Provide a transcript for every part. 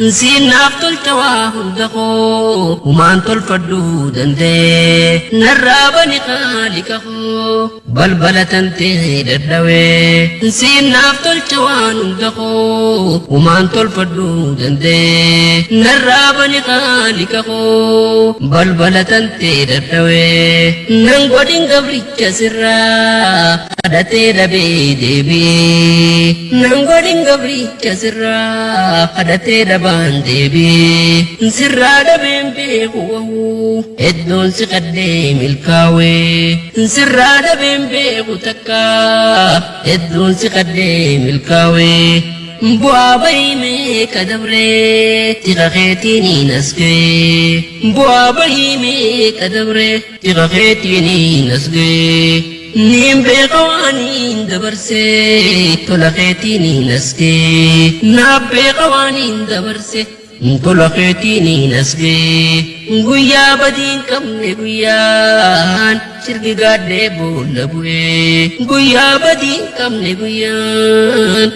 siinaaf tolcha waa hunda koo humaan tolfadhuu danda'e narraa bani qaaliqa koo balbala tantee dadhabee siinaaf tolcha waan hunda koo humaan tolfadhuu danda'e narraa bani qaaliqa koo balbala tantee dadhabee nan godhin gabricha sirraa kadhatee dhabee deebi'ee nan godhin gabricha sirraa kadhatee dhabaan deebi'ee sirraa dhabeen beeku hedduun si qaddee milkaawee sirraa dhabeen beeku takka hedduun si qaddee milkaawee bu'aa bahimee kadabree tiqa keetiin asgee bu'aa bahimee kadabree tiqa keetiin asgee niin beeka waaniin dabarsee tola keetiin asgee naaf beeka waaniin dabarsee tola keetiin asgee guyyaa badiin qabne guyyaan sirgi gaadhee boolla bu'ee guyyaa badiin qabne guyyaan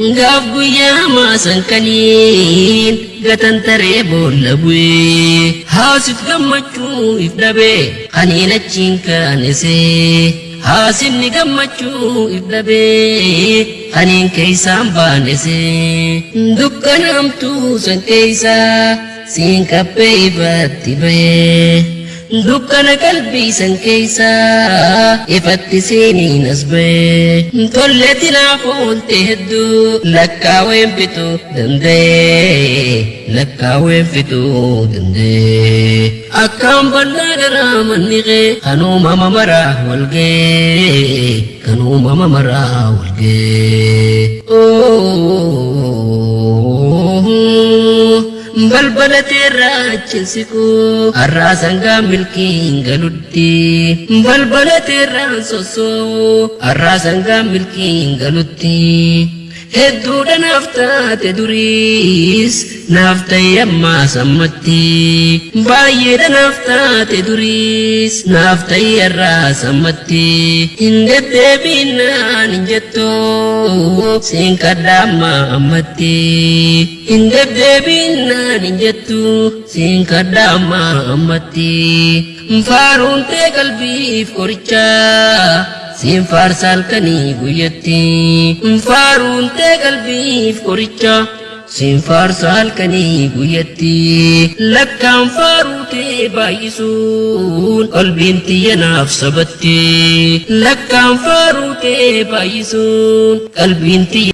sirgi gaadhee boolla bu'ee gaaf guyyaa maasan kaniin gatan taree boolla bu'ee haasit gammachuu if dhabee kaniin achiin kaanesee haasinni gammachuu if dhabee kaniin keeysaan baanesee dukkanaamtuu san keeysaa siin qabbee ifatti bahee dukkana qalbii san keeysaa ifatti seeniin as bahee tolleeti naaf oolte hedduu lakkaaween fixuu danda'ee lakkaaween fixuu danda'ee akkaan bal'aa garaa manni qee kan uumama maraa walgee kan uumama maraa walgee balbala teerraa chinsikuu har'aa sangaa milkiin galutti balbala teerraa sosoo har'aa sangaa milkiin galutti hedduudha naaf taate duriis naaf ta'e ammaa sammatti baay'eedha naaf taate duriis naaf ta'e irraa sammatti hin deddeebiinaan hin jettoo siin kadhaa ammaa ammatti hin deddeebiinaan hin jettu siin kadhaa ammaa ammatti faaruun tee qalbiif qorichaa siin faarsa halkanii guyyatti. Faaruun tee qalbiif qoricha. Siin faarsa halkanii guyyatti. Lakkaan faaruu tee baay'isuun qalbiin tiyya naaf sabatti. Lakkaan faaruu tee baay'isuun qalbiin tiyya